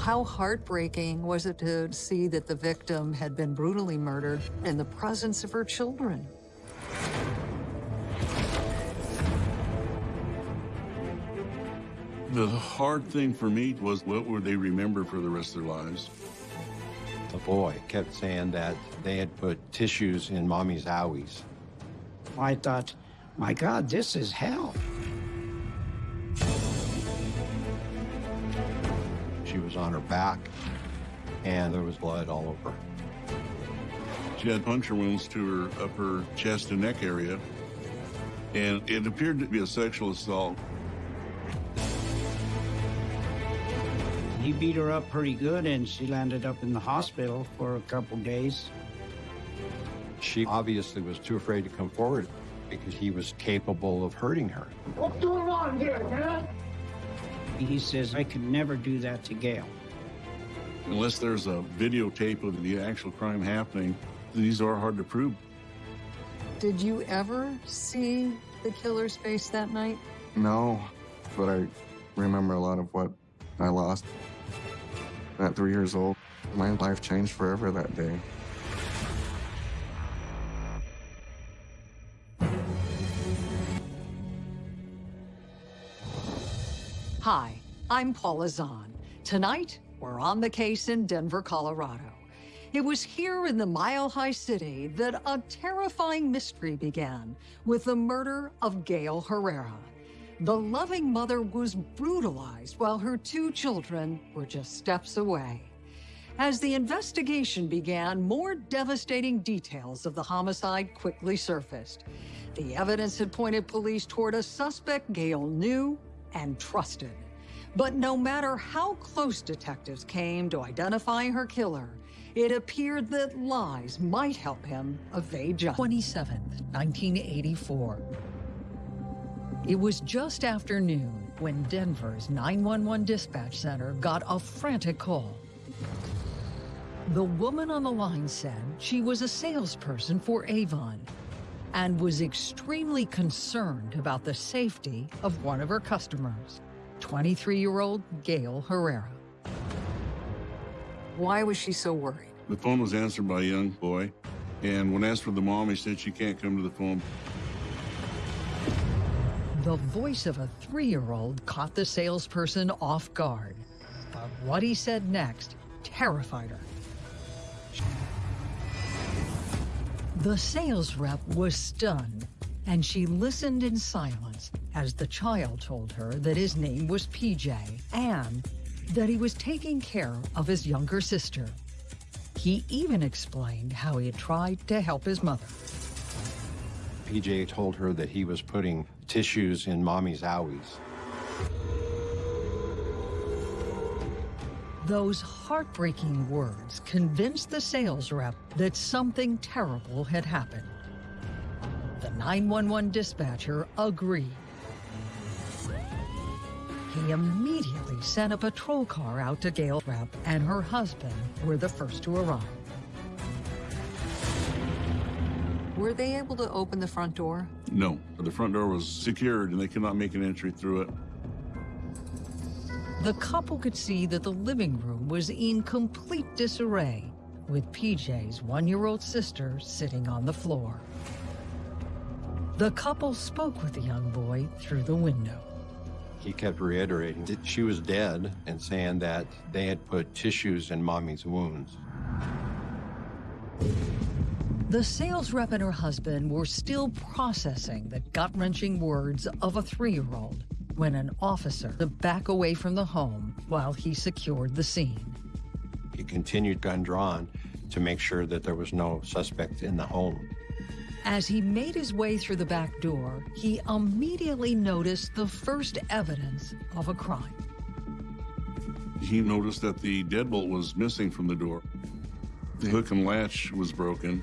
How heartbreaking was it to see that the victim had been brutally murdered in the presence of her children? The hard thing for me was what would they remember for the rest of their lives? The boy kept saying that they had put tissues in mommy's owies. I thought, my God, this is hell. On her back, and there was blood all over. She had puncture wounds to her upper chest and neck area, and it appeared to be a sexual assault. He beat her up pretty good, and she landed up in the hospital for a couple days. She obviously was too afraid to come forward because he was capable of hurting her. What's going on here, man? He says, I could never do that to Gail. Unless there's a videotape of the actual crime happening, these are hard to prove. Did you ever see the killer's face that night? No, but I remember a lot of what I lost. At three years old, my life changed forever that day. Hi, I'm Paula Zahn. Tonight, we're on the case in Denver, Colorado. It was here in the Mile High City that a terrifying mystery began with the murder of Gail Herrera. The loving mother was brutalized while her two children were just steps away. As the investigation began, more devastating details of the homicide quickly surfaced. The evidence had pointed police toward a suspect Gail knew and trusted. But no matter how close detectives came to identifying her killer, it appeared that lies might help him evade justice. 27th, 1984. It was just after noon when Denver's 911 dispatch center got a frantic call. The woman on the line said she was a salesperson for Avon and was extremely concerned about the safety of one of her customers, 23-year-old Gail Herrera. Why was she so worried? The phone was answered by a young boy, and when asked for the mom, he said she can't come to the phone. The voice of a three-year-old caught the salesperson off guard. But what he said next terrified her. The sales rep was stunned, and she listened in silence as the child told her that his name was PJ and that he was taking care of his younger sister. He even explained how he had tried to help his mother. PJ told her that he was putting tissues in mommy's owies. Those heartbreaking words convinced the sales rep that something terrible had happened. The 911 dispatcher agreed. He immediately sent a patrol car out to Gail Rep, and her husband were the first to arrive. Were they able to open the front door? No, the front door was secured and they could not make an entry through it. The couple could see that the living room was in complete disarray, with PJ's one-year-old sister sitting on the floor. The couple spoke with the young boy through the window. He kept reiterating that she was dead and saying that they had put tissues in mommy's wounds. The sales rep and her husband were still processing the gut-wrenching words of a three-year-old when an officer to back away from the home while he secured the scene. He continued gun drawn to make sure that there was no suspect in the home. As he made his way through the back door, he immediately noticed the first evidence of a crime. He noticed that the deadbolt was missing from the door. The hook and latch was broken.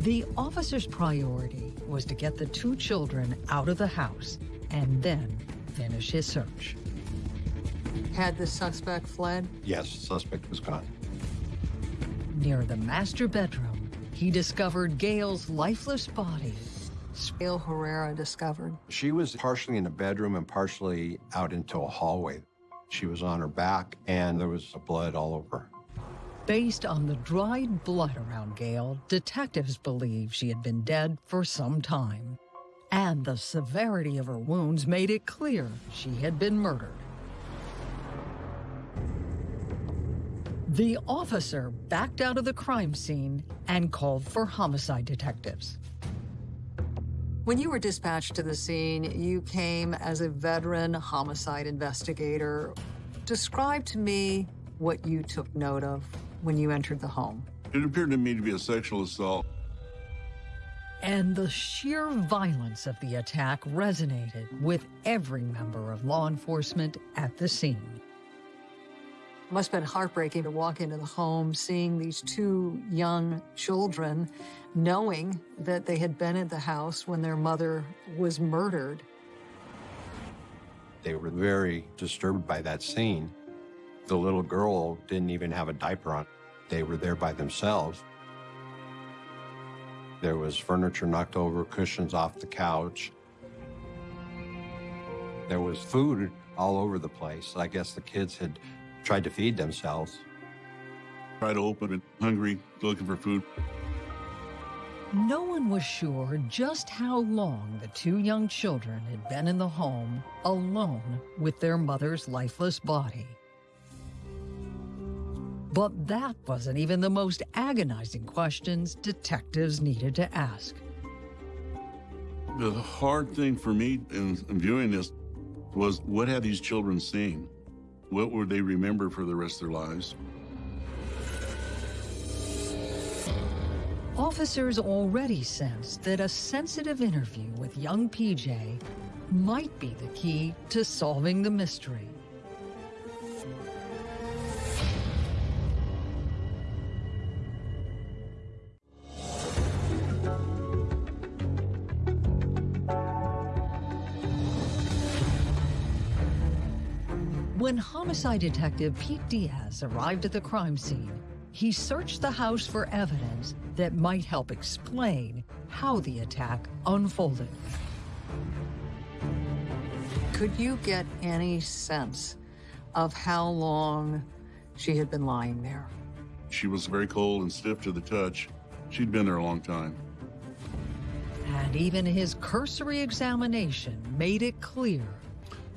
The officer's priority was to get the two children out of the house and then finish his search. Had the suspect fled? Yes, suspect was gone. Near the master bedroom, he discovered Gail's lifeless body. Gail Herrera discovered. She was partially in a bedroom and partially out into a hallway. She was on her back, and there was blood all over. Based on the dried blood around Gail, detectives believe she had been dead for some time. And the severity of her wounds made it clear she had been murdered. The officer backed out of the crime scene and called for homicide detectives. When you were dispatched to the scene, you came as a veteran homicide investigator. Describe to me what you took note of when you entered the home. It appeared to me to be a sexual assault. And the sheer violence of the attack resonated with every member of law enforcement at the scene. It Must have been heartbreaking to walk into the home seeing these two young children, knowing that they had been at the house when their mother was murdered. They were very disturbed by that scene. The little girl didn't even have a diaper on. They were there by themselves. There was furniture knocked over, cushions off the couch. There was food all over the place. I guess the kids had tried to feed themselves. Tried to open it, hungry, looking for food. No one was sure just how long the two young children had been in the home alone with their mother's lifeless body. But that wasn't even the most agonizing questions detectives needed to ask. The hard thing for me in, in viewing this was what had these children seen? What would they remember for the rest of their lives? Officers already sensed that a sensitive interview with young PJ might be the key to solving the mystery. When homicide detective Pete Diaz arrived at the crime scene, he searched the house for evidence that might help explain how the attack unfolded. Could you get any sense of how long she had been lying there? She was very cold and stiff to the touch. She'd been there a long time. And even his cursory examination made it clear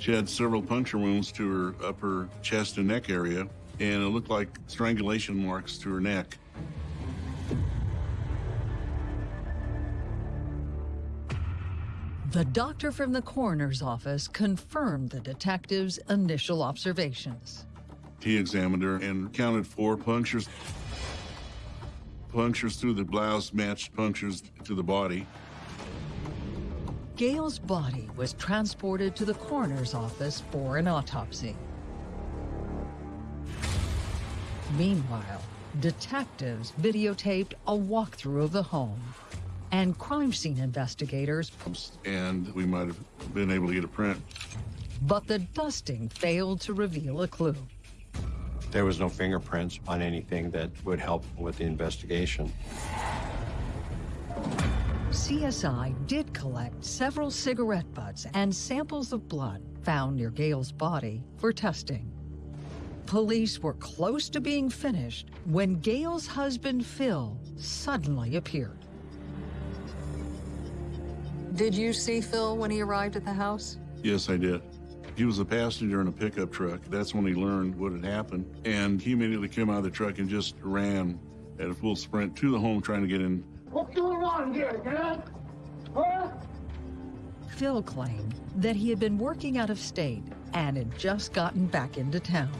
She had several puncture wounds to her upper chest and neck area, and it looked like strangulation marks to her neck. the doctor from the coroner's office confirmed the detective's initial observations. He examined her and counted four punctures. Punctures through the blouse matched punctures to the body. Gail's body was transported to the coroner's office for an autopsy. Meanwhile, detectives videotaped a walkthrough of the home, and crime scene investigators, and we might have been able to get a print. but the dusting failed to reveal a clue. There was no fingerprints on anything that would help with the investigation. CSI did collect several cigarette butts and samples of blood found near Gail's body for testing. Police were close to being finished when Gail's husband, Phil, suddenly appeared. Did you see Phil when he arrived at the house? Yes, I did. He was a passenger in a pickup truck. That's when he learned what had happened. And he immediately came out of the truck and just ran at a full sprint to the home trying to get in. What's going on here, Dad? Huh? Phil claimed that he had been working out of state and had just gotten back into town.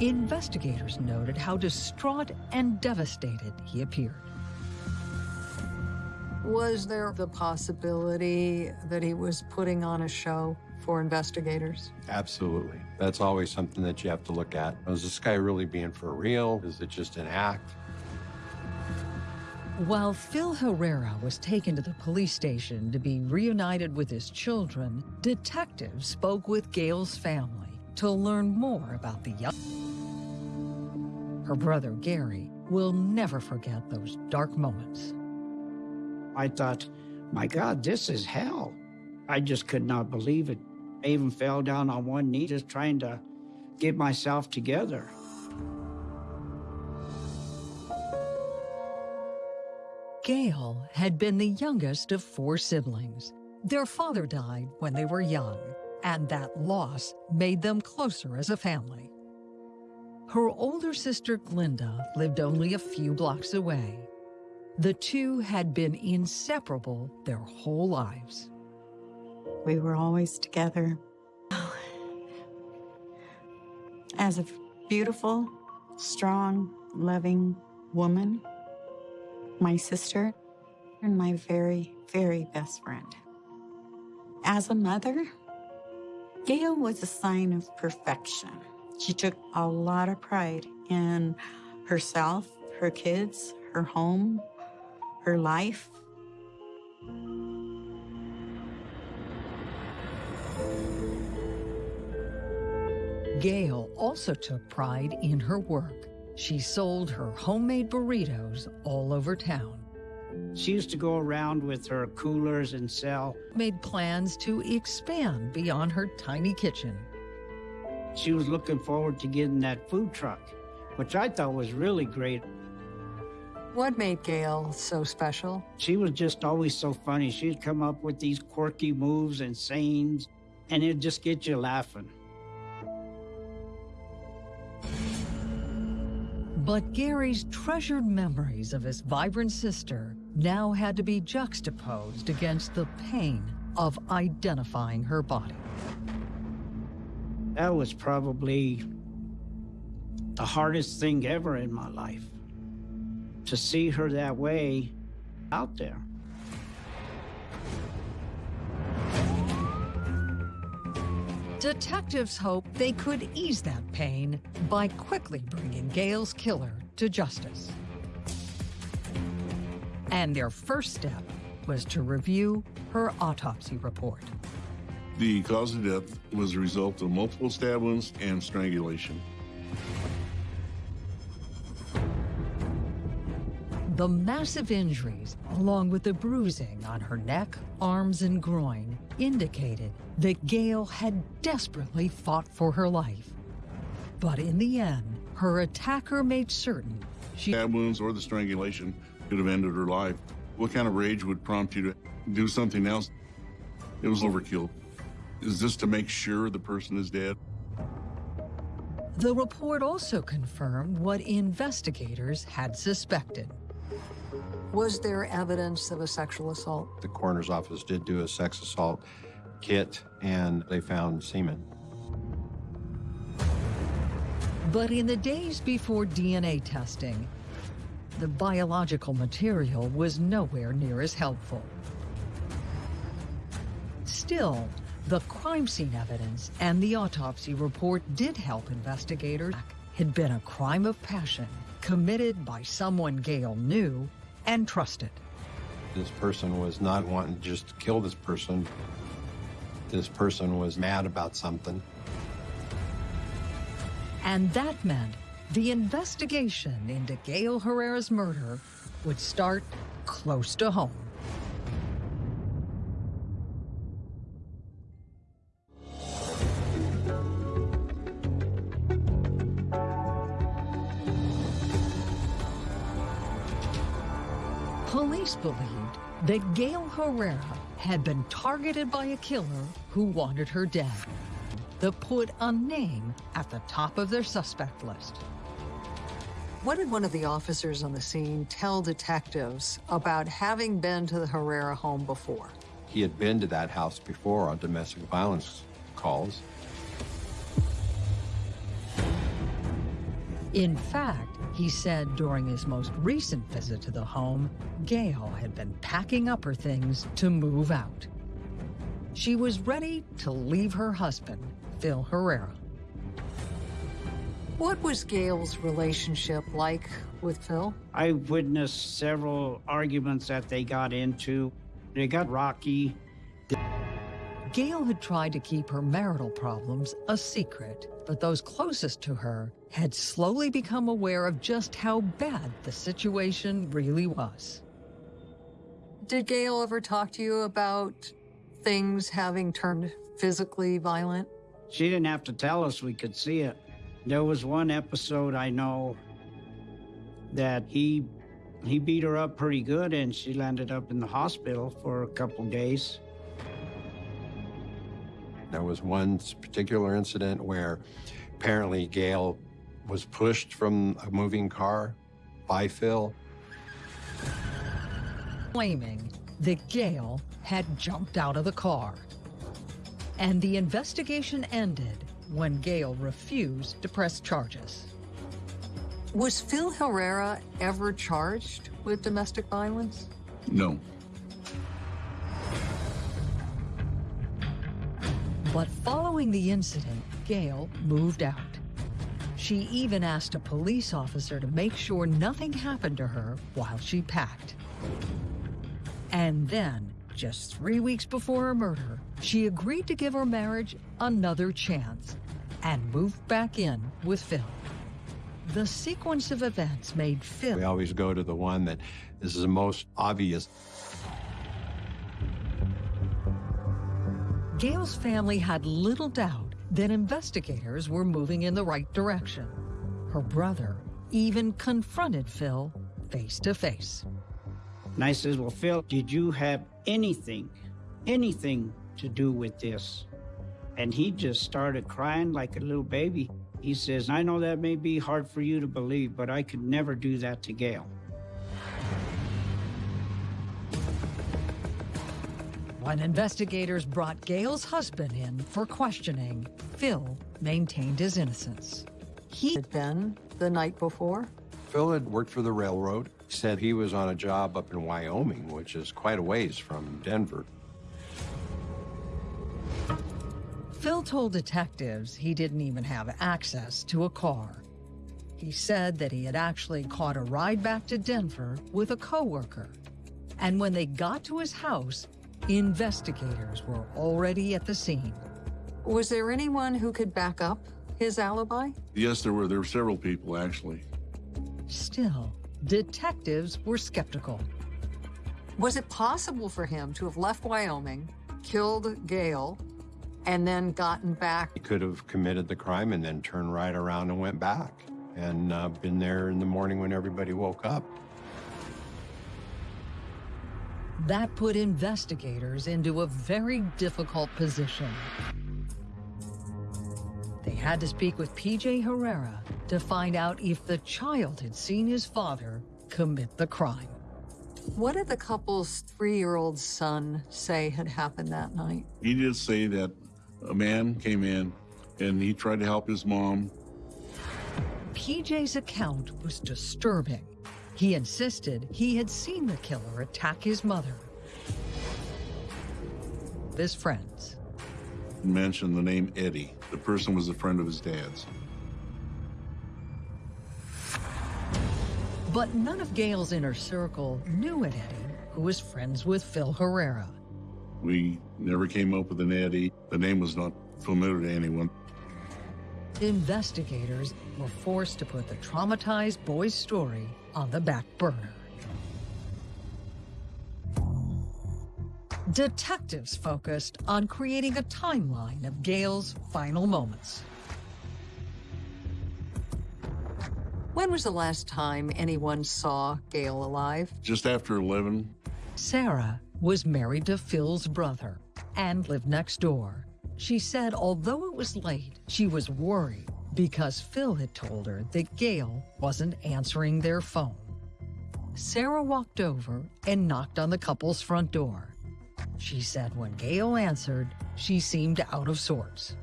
Investigators noted how distraught and devastated he appeared. Was there the possibility that he was putting on a show for investigators? Absolutely. That's always something that you have to look at. Is this guy really being for real? Is it just an act? While Phil Herrera was taken to the police station to be reunited with his children, detectives spoke with Gail's family to learn more about the young. Her brother Gary will never forget those dark moments. I thought, my God, this is hell. I just could not believe it. I even fell down on one knee just trying to get myself together. Gail had been the youngest of four siblings. Their father died when they were young, and that loss made them closer as a family. Her older sister Glinda lived only a few blocks away. The two had been inseparable their whole lives. We were always together. As a beautiful, strong, loving woman, my sister, and my very, very best friend. As a mother, Gail was a sign of perfection. She took a lot of pride in herself, her kids, her home, her life. Gail also took pride in her work. She sold her homemade burritos all over town, She used to go around with her coolers and sell. made plans to expand beyond her tiny kitchen. She was looking forward to getting that food truck, which I thought was really great. What made Gail so special? She was just always so funny. She'd come up with these quirky moves and sayings, and it'd just get you laughing. But Gary's treasured memories of his vibrant sister now had to be juxtaposed against the pain of identifying her body. That was probably the hardest thing ever in my life. To see her that way out there. Detectives hope they could ease that pain by quickly bringing Gail's killer to justice. And their first step was to review her autopsy report. The cause of death was a result of multiple stab wounds and strangulation. The massive injuries, along with the bruising on her neck, arms, and groin, indicated that Gail had desperately fought for her life. But in the end, her attacker made certain she Stab wounds or the strangulation could have ended her life. What kind of rage would prompt you to do something else? It was overkill. Is this to make sure the person is dead? The report also confirmed what investigators had suspected. Was there evidence of a sexual assault? The coroner's office did do a sex assault kit and they found semen. But in the days before DNA testing, the biological material was nowhere near as helpful. Still, the crime scene evidence and the autopsy report did help investigators. Had been a crime of passion committed by someone Gail knew and trusted. This person was not wanting just to kill this person. This person was mad about something. And that meant the investigation into Gail Herrera's murder would start close to home. Believed that Gail Herrera had been targeted by a killer who wanted her dead that put a name at the top of their suspect list. What did one of the officers on the scene tell detectives about having been to the Herrera home before? He had been to that house before on domestic violence calls. In fact, he said during his most recent visit to the home, Gail had been packing up her things to move out. She was ready to leave her husband, Phil Herrera. What was Gail's relationship like with Phil? I witnessed several arguments that they got into. They got rocky. Gail had tried to keep her marital problems a secret, but those closest to her had slowly become aware of just how bad the situation really was. Did Gail ever talk to you about things having turned physically violent? She didn't have to tell us we could see it. There was one episode I know that he he beat her up pretty good and she landed up in the hospital for a couple days. There was one particular incident where apparently Gail was pushed from a moving car by Phil. Claiming that Gail had jumped out of the car. And the investigation ended when Gail refused to press charges. Was Phil Herrera ever charged with domestic violence? No. But following the incident, Gail moved out. She even asked a police officer to make sure nothing happened to her while she packed. And then, just three weeks before her murder, she agreed to give her marriage another chance and moved back in with Phil. The sequence of events made Phil We always go to the one that is the most obvious. Gail's family had little doubt that investigators were moving in the right direction. Her brother even confronted Phil face to face. And I says, Well, Phil, did you have anything, anything to do with this? And he just started crying like a little baby. He says, I know that may be hard for you to believe, but I could never do that to Gail. When investigators brought Gail's husband in for questioning, Phil maintained his innocence. He had been the night before. Phil had worked for the railroad. He said he was on a job up in Wyoming, which is quite a ways from Denver. Phil told detectives he didn't even have access to a car. He said that he had actually caught a ride back to Denver with a coworker. And when they got to his house, investigators were already at the scene. Was there anyone who could back up his alibi? Yes, there were. There were several people, actually. Still, detectives were skeptical. Was it possible for him to have left Wyoming, killed Gail, and then gotten back? He could have committed the crime and then turned right around and went back and uh, been there in the morning when everybody woke up. That put investigators into a very difficult position. They had to speak with PJ Herrera to find out if the child had seen his father commit the crime. What did the couple's three-year-old son say had happened that night? He did say that a man came in and he tried to help his mom. PJ's account was disturbing. He insisted he had seen the killer attack his mother. His friends. Mentioned the name Eddie. The person was a friend of his dad's. But none of Gail's inner circle knew an Eddie who was friends with Phil Herrera. We never came up with an Eddie. The name was not familiar to anyone. Investigators were forced to put the traumatized boy's story on the back burner. Detectives focused on creating a timeline of Gail's final moments. When was the last time anyone saw Gail alive? Just after 11, Sarah was married to Phil's brother and lived next door. She said although it was late, she was worried because Phil had told her that Gail wasn't answering their phone. Sarah walked over and knocked on the couple's front door. She said when Gail answered, she seemed out of sorts.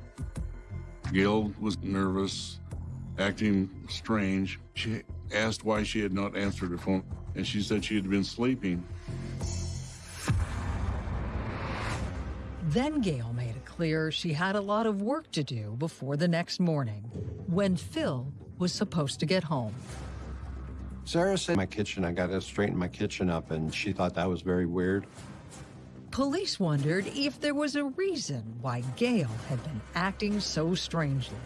Gail was nervous, acting strange. She asked why she had not answered her phone, and she said she had been sleeping. Then Gail made clear she had a lot of work to do before the next morning, when Phil was supposed to get home. Sarah said, my kitchen, I got to straighten my kitchen up, and she thought that was very weird. Police wondered if there was a reason why Gail had been acting so strangely.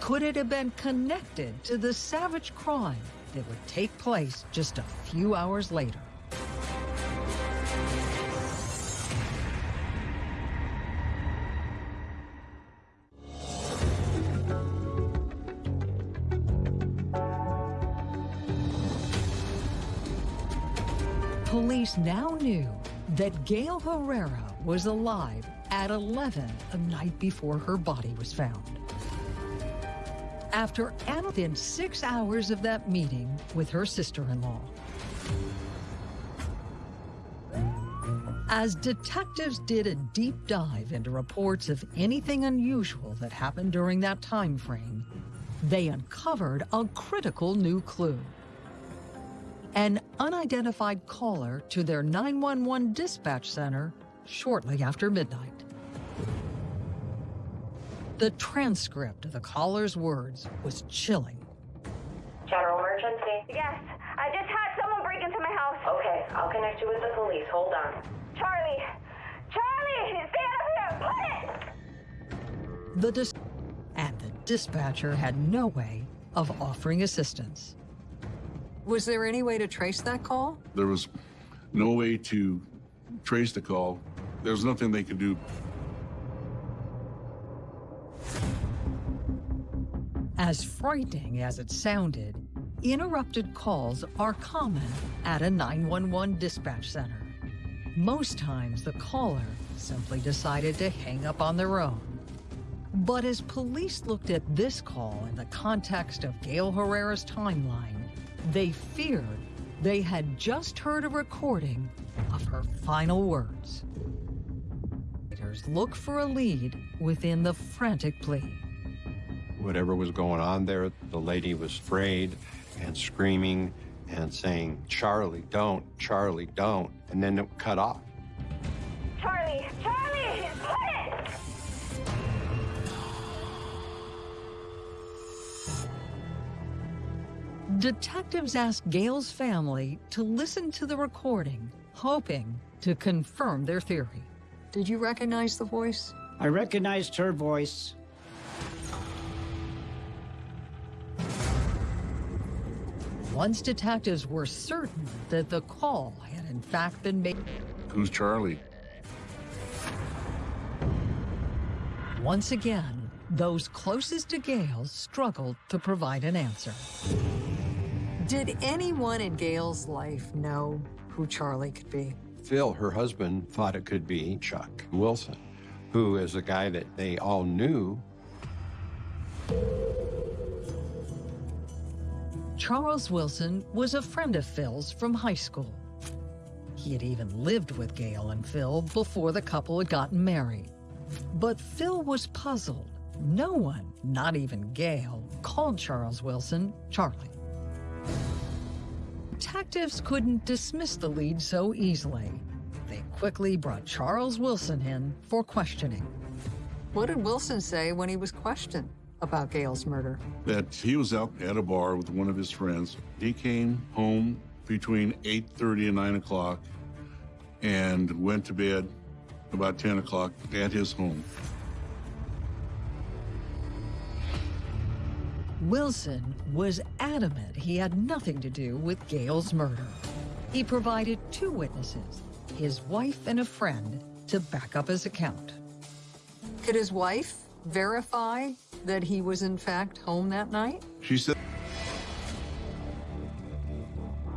Could it have been connected to the savage crime that would take place just a few hours later? Police now knew that Gail Herrera was alive at 11 the night before her body was found. After within six hours of that meeting with her sister-in-law, as detectives did a deep dive into reports of anything unusual that happened during that time frame, they uncovered a critical new clue. An unidentified caller to their 911 dispatch center shortly after midnight. The transcript of the caller's words was chilling. General emergency? Yes, I just had someone break into my house. Okay, I'll connect you with the police. Hold on. Charlie! Charlie! Stand up here! Put it! The dis- and the dispatcher had no way of offering assistance. Was there any way to trace that call? There was no way to trace the call. There was nothing they could do. As frightening as it sounded, interrupted calls are common at a 911 dispatch center. Most times, the caller simply decided to hang up on their own. But as police looked at this call in the context of Gail Herrera's timeline, they feared they had just heard a recording of her final words. Investigators Look for a lead within the frantic plea. Whatever was going on there, the lady was afraid and screaming and saying, Charlie, don't, Charlie, don't. And then it cut off. Charlie! Charlie! Detectives asked Gail's family to listen to the recording, hoping to confirm their theory. Did you recognize the voice? I recognized her voice. Once detectives were certain that the call had in fact been made, Who's Charlie? once again, those closest to Gail struggled to provide an answer. Did anyone in Gail's life know who Charlie could be? Phil, her husband, thought it could be Chuck Wilson, who is a guy that they all knew. Charles Wilson was a friend of Phil's from high school. He had even lived with Gail and Phil before the couple had gotten married. But Phil was puzzled. No one, not even Gail, called Charles Wilson Charlie. Detectives couldn't dismiss the lead so easily. They quickly brought Charles Wilson in for questioning. What did Wilson say when he was questioned about Gail's murder? That he was out at a bar with one of his friends. He came home between 8.30 and 9 o'clock and went to bed about 10 o'clock at his home. Wilson was adamant he had nothing to do with Gail's murder. He provided two witnesses, his wife and a friend, to back up his account. Could his wife verify that he was in fact home that night? She said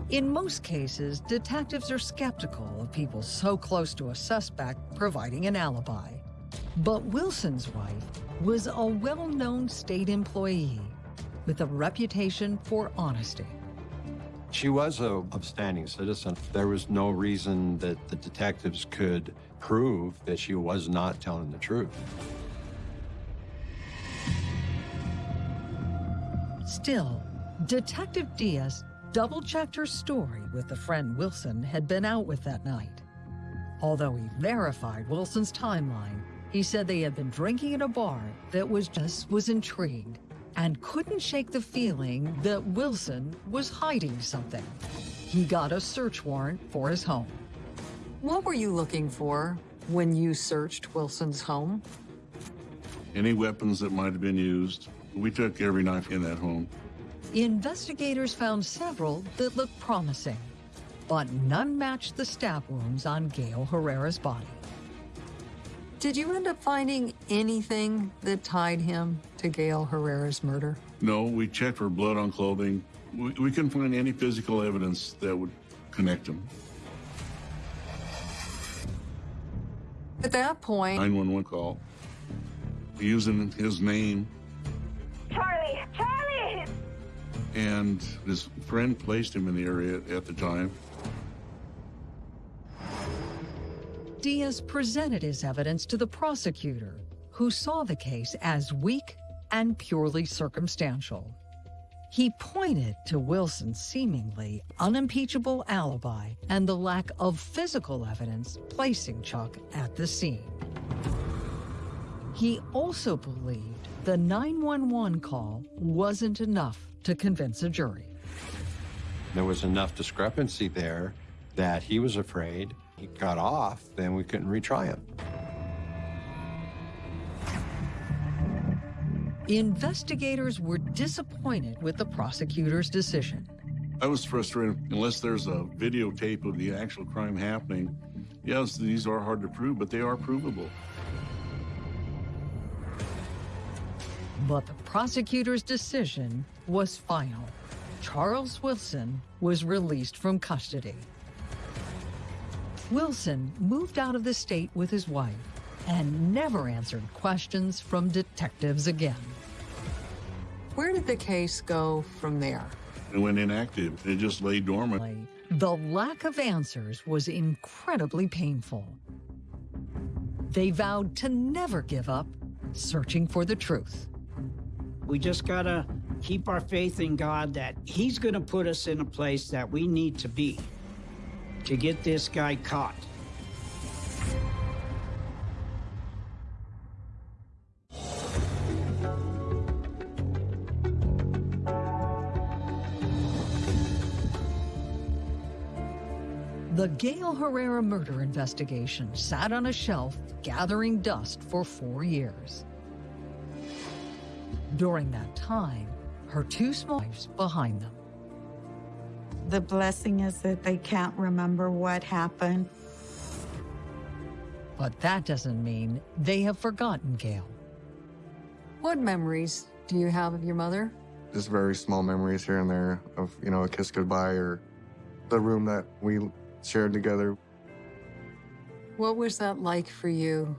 In most cases, detectives are skeptical of people so close to a suspect providing an alibi. But Wilson's wife was a well-known state employee with a reputation for honesty. She was a upstanding citizen. There was no reason that the detectives could prove that she was not telling the truth. Still, Detective Diaz double-checked her story with the friend Wilson had been out with that night. Although he verified Wilson's timeline, he said they had been drinking at a bar that was just was intrigued and couldn't shake the feeling that Wilson was hiding something. He got a search warrant for his home. What were you looking for when you searched Wilson's home? any weapons that might have been used. We took every knife in that home. Investigators found several that looked promising, but none matched the stab wounds on Gail Herrera's body. Did you end up finding anything that tied him to Gail Herrera's murder? No, we checked for blood on clothing. We, we couldn't find any physical evidence that would connect him. At that point, 911 call using his name. Charlie! Charlie! And his friend placed him in the area at the time. Diaz presented his evidence to the prosecutor, who saw the case as weak and purely circumstantial. He pointed to Wilson's seemingly unimpeachable alibi and the lack of physical evidence placing Chuck at the scene. He also believed the 911 call wasn't enough to convince a jury. There was enough discrepancy there that he was afraid he got off, then we couldn't retry him. Investigators were disappointed with the prosecutor's decision. I was frustrated unless there's a videotape of the actual crime happening. Yes, these are hard to prove, but they are provable. But the prosecutor's decision was final. Charles Wilson was released from custody. Wilson moved out of the state with his wife and never answered questions from detectives again. Where did the case go from there? It went inactive. It just lay dormant. The lack of answers was incredibly painful. They vowed to never give up searching for the truth. We just gotta keep our faith in God that He's gonna put us in a place that we need to be to get this guy caught. The Gail Herrera murder investigation sat on a shelf gathering dust for four years. During that time, her two small wives behind them. The blessing is that they can't remember what happened. But that doesn't mean they have forgotten Gail. What memories do you have of your mother? Just very small memories here and there of, you know, a kiss goodbye or the room that we shared together. What was that like for you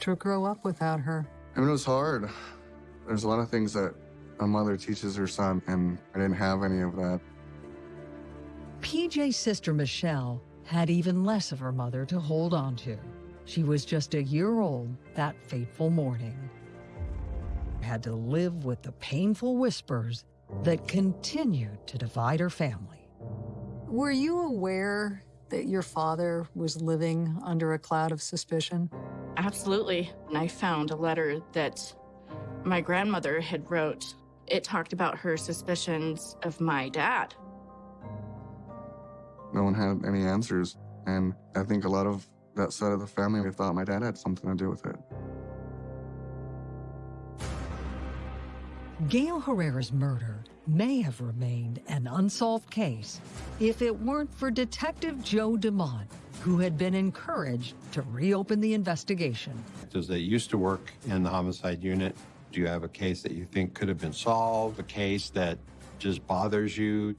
to grow up without her? I mean, it was hard. There's a lot of things that a mother teaches her son, and I didn't have any of that. PJ's sister Michelle had even less of her mother to hold on to. She was just a year old that fateful morning. Had to live with the painful whispers that continued to divide her family. Were you aware that your father was living under a cloud of suspicion? Absolutely. And I found a letter that my grandmother had wrote. It talked about her suspicions of my dad. No one had any answers, and I think a lot of that side of the family thought my dad had something to do with it. Gail Herrera's murder may have remained an unsolved case if it weren't for Detective Joe DeMont, who had been encouraged to reopen the investigation. Does they used to work in the homicide unit? Do you have a case that you think could have been solved? A case that just bothers you?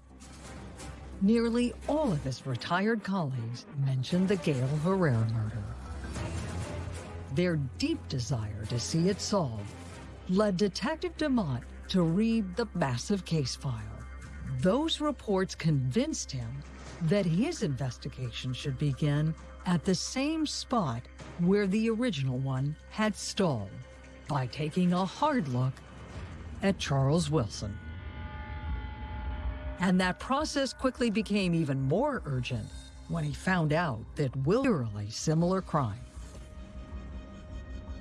Nearly all of his retired colleagues mentioned the Gail Herrera murder. Their deep desire to see it solved led Detective DeMont to read the massive case file. Those reports convinced him that his investigation should begin at the same spot where the original one had stalled by taking a hard look at Charles Wilson. And that process quickly became even more urgent when he found out that Wilson similar crime.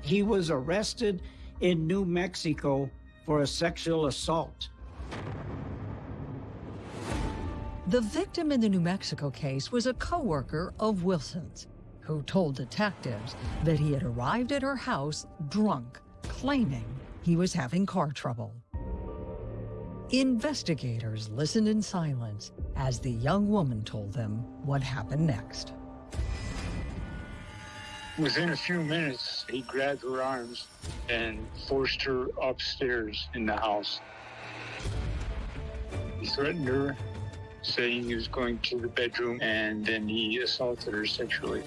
He was arrested in New Mexico for a sexual assault. The victim in the New Mexico case was a coworker of Wilson's, who told detectives that he had arrived at her house drunk, claiming he was having car trouble. Investigators listened in silence as the young woman told them what happened next. Within a few minutes, he grabbed her arms and forced her upstairs in the house. He threatened her, saying he was going to the bedroom, and then he assaulted her sexually.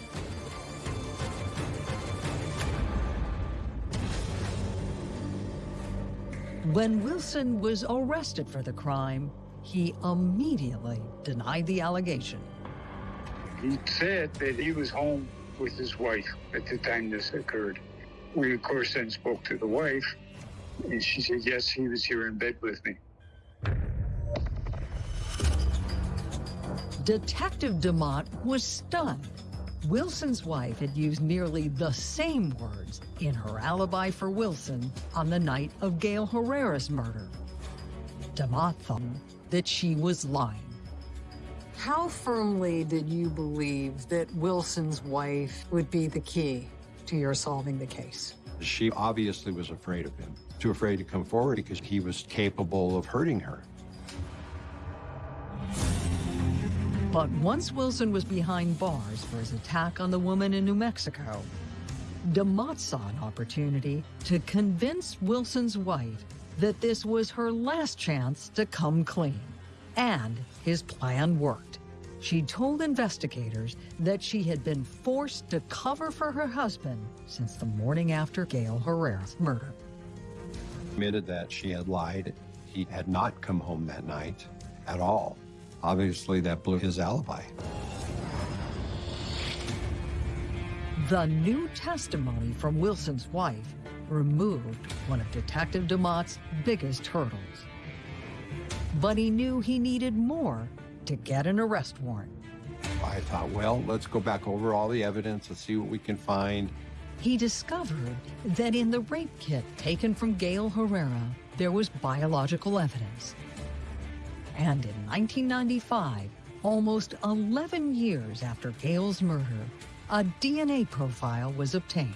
When Wilson was arrested for the crime, he immediately denied the allegation. He said that he was home with his wife at the time this occurred. We, of course, then spoke to the wife, and she said, yes, he was here in bed with me. Detective DeMott was stunned. Wilson's wife had used nearly the same words in her alibi for Wilson on the night of Gail Herrera's murder. DeMott thought that she was lying. How firmly did you believe that Wilson's wife would be the key to your solving the case? She obviously was afraid of him, too afraid to come forward because he was capable of hurting her. But once Wilson was behind bars for his attack on the woman in New Mexico, DeMott saw an opportunity to convince Wilson's wife that this was her last chance to come clean. And his plan worked. She told investigators that she had been forced to cover for her husband since the morning after Gail Herrera's murder. Admitted that she had lied. He had not come home that night at all. Obviously, that blew his alibi. The new testimony from Wilson's wife removed one of Detective DeMott's biggest hurdles. But he knew he needed more to get an arrest warrant. I thought, well, let's go back over all the evidence and see what we can find. He discovered that in the rape kit taken from Gail Herrera, there was biological evidence. And in 1995, almost 11 years after Gail's murder, a DNA profile was obtained.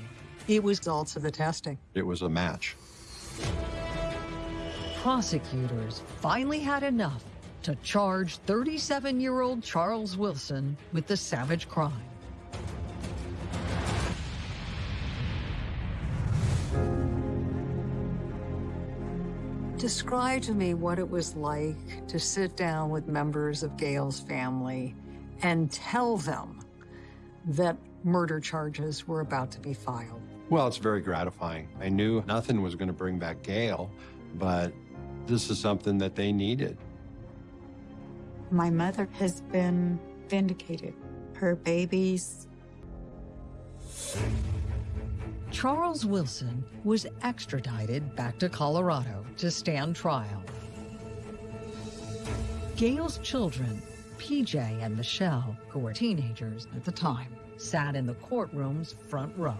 It was results of the testing. It was a match. Prosecutors finally had enough to charge 37-year-old Charles Wilson with the savage crime. Describe to me what it was like to sit down with members of Gail's family and tell them that murder charges were about to be filed. Well, it's very gratifying. I knew nothing was going to bring back Gail, but this is something that they needed. My mother has been vindicated. Her babies. Charles Wilson was extradited back to Colorado to stand trial. Gail's children, PJ and Michelle, who were teenagers at the time, sat in the courtroom's front row.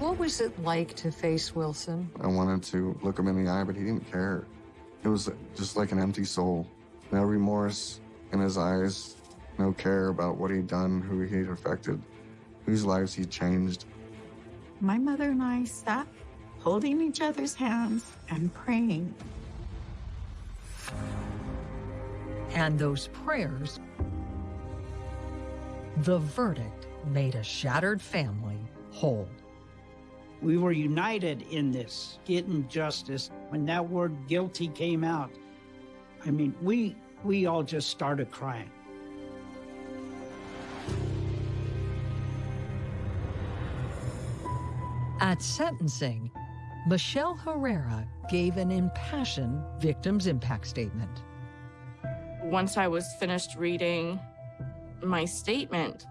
What was it like to face Wilson? I wanted to look him in the eye, but he didn't care. It was just like an empty soul. No remorse in his eyes, no care about what he'd done, who he'd affected, whose lives he'd changed. My mother and I sat holding each other's hands and praying. And those prayers, the verdict made a shattered family whole. We were united in this, getting justice. When that word guilty came out, I mean, we we all just started crying. At sentencing, Michelle Herrera gave an impassioned victim's impact statement. Once I was finished reading my statement,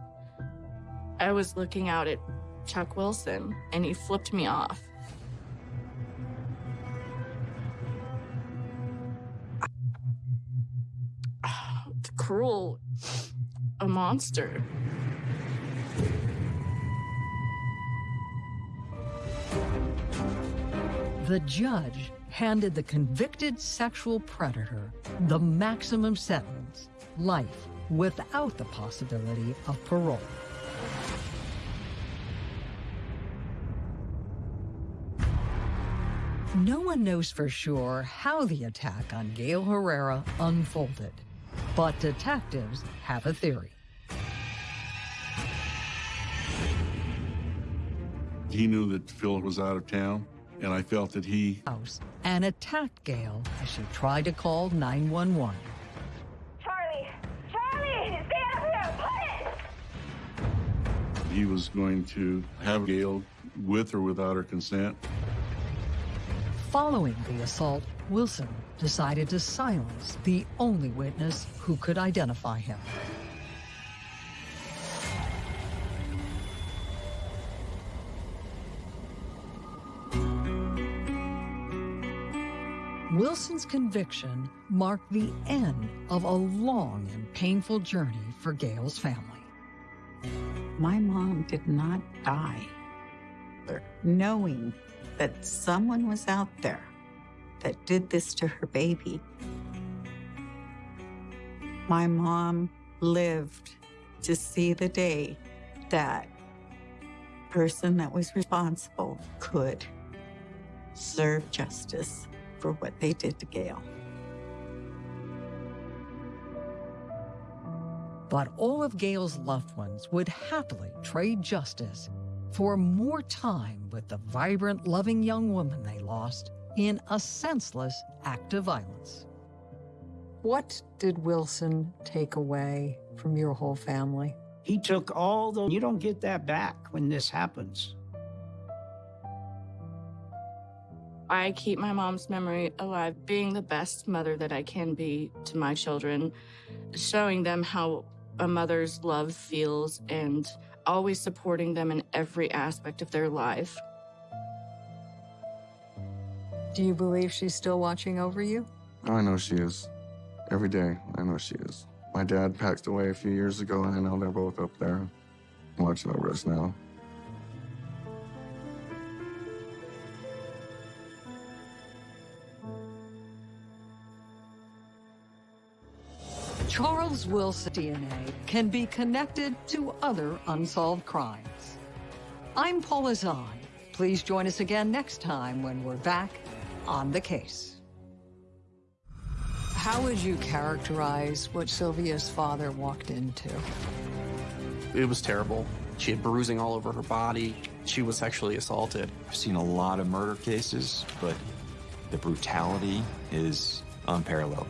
I was looking out at Chuck Wilson and he flipped me off. Cruel, a monster. The judge handed the convicted sexual predator the maximum sentence, life, without the possibility of parole. No one knows for sure how the attack on Gail Herrera unfolded, but detectives have a theory. He knew that Phil was out of town, and I felt that he house and attacked Gail as she tried to call 911. Charlie! Charlie! Stay up here! Put it! he was going to have Gail with or without her consent. Following the assault, Wilson decided to silence the only witness who could identify him. Wilson's conviction marked the end of a long and painful journey for Gail's family. My mom did not die knowing that someone was out there that did this to her baby. My mom lived to see the day that person that was responsible could serve justice for what they did to Gail. But all of Gail's loved ones would happily trade justice for more time with the vibrant, loving young woman they lost in a senseless act of violence. What did Wilson take away from your whole family? He took all the, you don't get that back when this happens. I keep my mom's memory alive, being the best mother that I can be to my children, showing them how a mother's love feels and always supporting them in every aspect of their life. Do you believe she's still watching over you? Oh, I know she is. Every day, I know she is. My dad passed away a few years ago, and I know they're both up there watching over us now. Charles Wilson DNA can be connected to other unsolved crimes. I'm Paula Zahn. Please join us again next time when we're back on the case. How would you characterize what Sylvia's father walked into? It was terrible. She had bruising all over her body. She was sexually assaulted. I've seen a lot of murder cases, but the brutality is unparalleled.